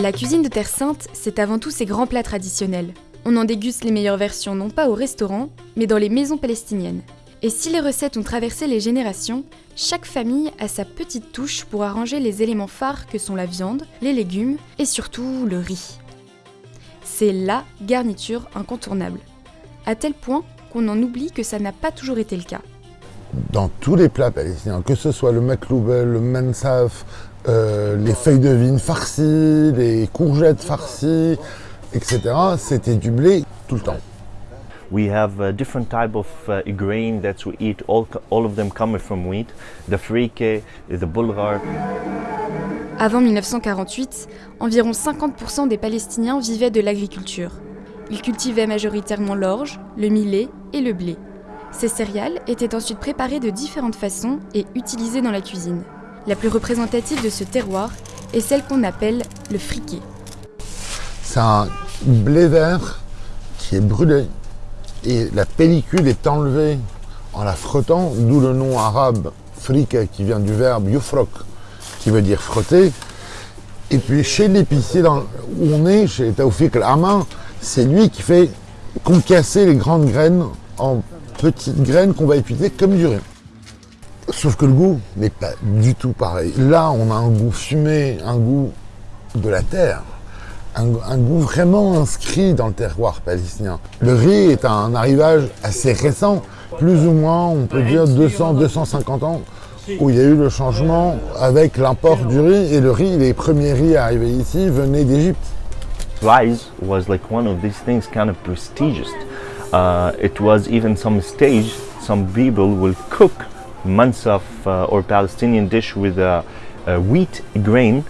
La cuisine de Terre Sainte, c'est avant tout ses grands plats traditionnels. On en déguste les meilleures versions non pas au restaurant, mais dans les maisons palestiniennes. Et si les recettes ont traversé les générations, chaque famille a sa petite touche pour arranger les éléments phares que sont la viande, les légumes et surtout le riz. C'est LA garniture incontournable. À tel point qu'on en oublie que ça n'a pas toujours été le cas. Dans tous les plats palestiniens, que ce soit le makloubel, le mansaf, euh, les feuilles de vigne farcies, les courgettes farcies, etc., c'était du blé tout le temps. We have a different type of uh, grain that we eat. All, all of them come from wheat. The frike, the bulgar. Avant 1948, environ 50% des Palestiniens vivaient de l'agriculture. Ils cultivaient majoritairement l'orge, le millet et le blé. Ces céréales étaient ensuite préparées de différentes façons et utilisées dans la cuisine. La plus représentative de ce terroir est celle qu'on appelle le friquet. C'est un blé vert qui est brûlé et la pellicule est enlevée en la frottant, d'où le nom arabe frique qui vient du verbe yufrok, qui veut dire frotter. Et puis chez l'épicier où on est, chez Taoufik Al-Amin, c'est lui qui fait concasser les grandes graines en petites graines qu'on va utiliser comme du riz. Sauf que le goût n'est pas du tout pareil. Là, on a un goût fumé, un goût de la terre un, goût vraiment inscrit dans le terroir palestinien. Le riz est un arrivage assez récent, plus ou moins, on peut dire 200-250 ans, où il y a eu le changement avec l'import du riz. Et le riz, les premiers riz arrivés ici venaient d'Égypte. Was like one of these things kind of. Uh, it was even some stage, some people will cook mansaf uh, or Palestinian dish with a, a wheat grain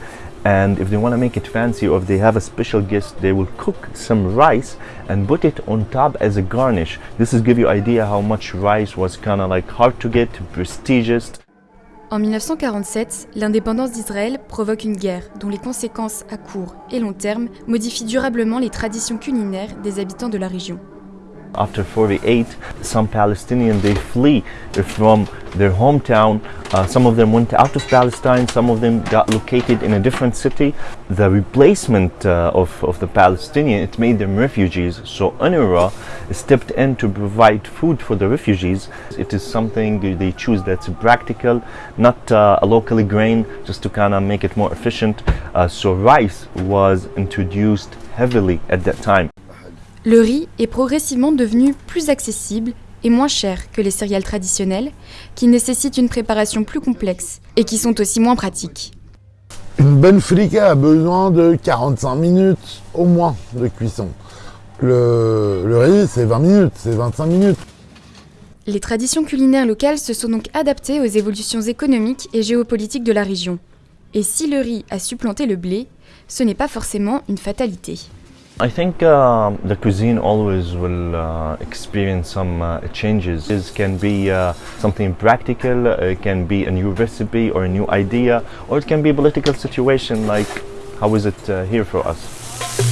and if they want to make it fancy or if they have a special guest they will cook some rice and put it on top as a garnish this is give you idea how much rice was kind of like hard to get prestigious En 1947, l'indépendance d'Israël provoque une guerre dont les conséquences à court et long terme modifient durablement les traditions culinaires des habitants de la région. After 48, some Palestinians, they flee from their hometown. Uh, some of them went out of Palestine, some of them got located in a different city. The replacement uh, of, of the Palestinian, it made them refugees. So UNRWA stepped in to provide food for the refugees. It is something they choose that's practical, not uh, a locally grain, just to kind of make it more efficient. Uh, so rice was introduced heavily at that time. Le riz est progressivement devenu plus accessible et moins cher que les céréales traditionnelles, qui nécessitent une préparation plus complexe et qui sont aussi moins pratiques. Une bonne frika a besoin de 45 minutes au moins de cuisson. Le, le riz, c'est 20 minutes, c'est 25 minutes. Les traditions culinaires locales se sont donc adaptées aux évolutions économiques et géopolitiques de la région. Et si le riz a supplanté le blé, ce n'est pas forcément une fatalité. I think uh, the cuisine always will uh, experience some uh, changes. It can be uh, something practical, it can be a new recipe or a new idea, or it can be a political situation like how is it uh, here for us.